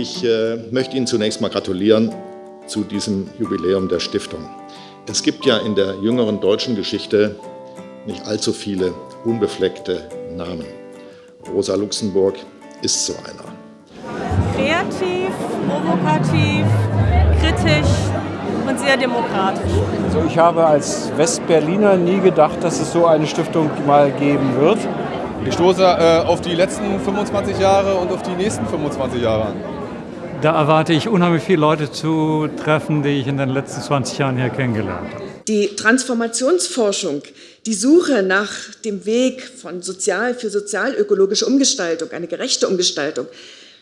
Ich äh, möchte Ihnen zunächst mal gratulieren zu diesem Jubiläum der Stiftung. Es gibt ja in der jüngeren deutschen Geschichte nicht allzu viele unbefleckte Namen. Rosa Luxemburg ist so einer. Kreativ, provokativ, kritisch und sehr demokratisch. Also ich habe als Westberliner nie gedacht, dass es so eine Stiftung mal geben wird. Ich stoße äh, auf die letzten 25 Jahre und auf die nächsten 25 Jahre an. Da erwarte ich unheimlich viele Leute zu treffen, die ich in den letzten 20 Jahren hier kennengelernt habe. Die Transformationsforschung, die Suche nach dem Weg von sozial für sozialökologische Umgestaltung, eine gerechte Umgestaltung,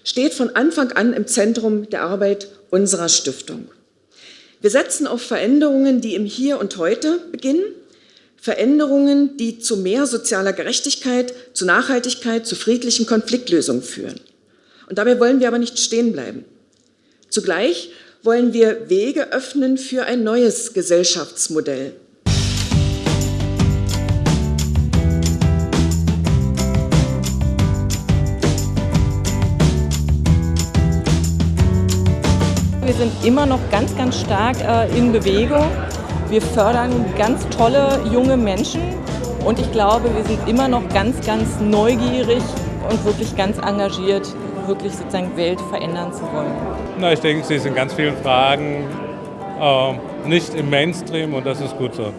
steht von Anfang an im Zentrum der Arbeit unserer Stiftung. Wir setzen auf Veränderungen, die im Hier und Heute beginnen, Veränderungen, die zu mehr sozialer Gerechtigkeit, zu Nachhaltigkeit, zu friedlichen Konfliktlösungen führen. Und dabei wollen wir aber nicht stehen bleiben. Zugleich wollen wir Wege öffnen für ein neues Gesellschaftsmodell. Wir sind immer noch ganz, ganz stark äh, in Bewegung. Wir fördern ganz tolle junge Menschen und ich glaube, wir sind immer noch ganz, ganz neugierig und wirklich ganz engagiert, wirklich sozusagen Welt verändern zu wollen. Na, ich denke, sie sind ganz vielen Fragen äh, nicht im Mainstream und das ist gut so.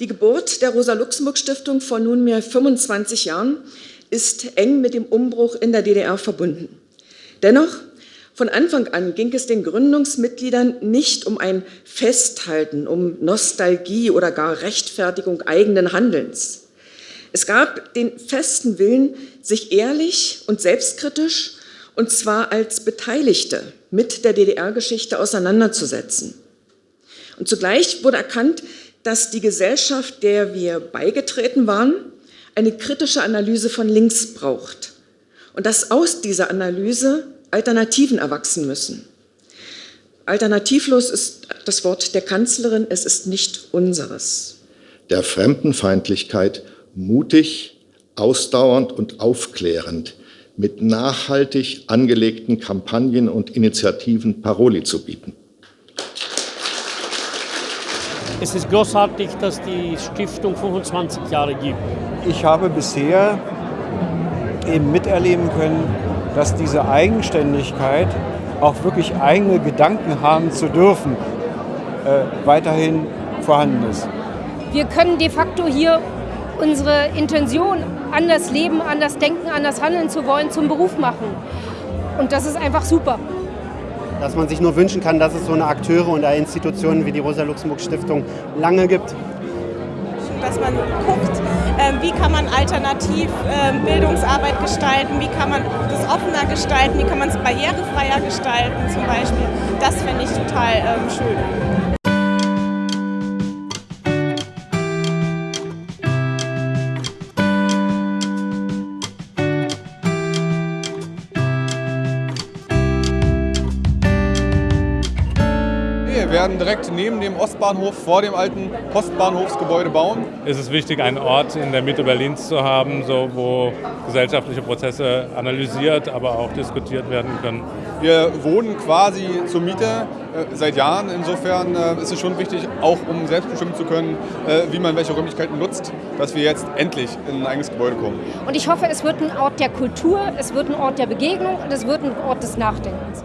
Die Geburt der Rosa-Luxemburg-Stiftung vor nunmehr 25 Jahren ist eng mit dem Umbruch in der DDR verbunden. Dennoch, von Anfang an ging es den Gründungsmitgliedern nicht um ein Festhalten, um Nostalgie oder gar Rechtfertigung eigenen Handelns. Es gab den festen Willen, sich ehrlich und selbstkritisch und zwar als Beteiligte mit der DDR-Geschichte auseinanderzusetzen. Und zugleich wurde erkannt, dass die Gesellschaft, der wir beigetreten waren, eine kritische Analyse von links braucht und dass aus dieser Analyse Alternativen erwachsen müssen. Alternativlos ist das Wort der Kanzlerin, es ist nicht unseres. Der Fremdenfeindlichkeit mutig, ausdauernd und aufklärend mit nachhaltig angelegten Kampagnen und Initiativen Paroli zu bieten. Es ist großartig, dass die Stiftung 25 Jahre gibt. Ich habe bisher eben miterleben können, dass diese Eigenständigkeit, auch wirklich eigene Gedanken haben zu dürfen, äh, weiterhin vorhanden ist. Wir können de facto hier unsere Intention, anders leben, anders denken, anders handeln zu wollen, zum Beruf machen. Und das ist einfach super. Dass man sich nur wünschen kann, dass es so eine Akteure und Institutionen wie die Rosa-Luxemburg-Stiftung lange gibt. Dass man guckt, ähm, wie kann man alternativ ähm, Bildungsarbeit gestalten, wie kann man das offener gestalten, wie kann man es barrierefreier gestalten zum Beispiel. Das finde ich total ähm, schön. Werden direkt neben dem Ostbahnhof vor dem alten Postbahnhofsgebäude bauen. Es ist wichtig, einen Ort in der Mitte Berlins zu haben, so, wo gesellschaftliche Prozesse analysiert, aber auch diskutiert werden können. Wir wohnen quasi zur Miete äh, seit Jahren. Insofern äh, ist es schon wichtig, auch um selbst bestimmen zu können, äh, wie man welche Räumlichkeiten nutzt, dass wir jetzt endlich in ein eigenes Gebäude kommen. Und ich hoffe, es wird ein Ort der Kultur, es wird ein Ort der Begegnung und es wird ein Ort des Nachdenkens.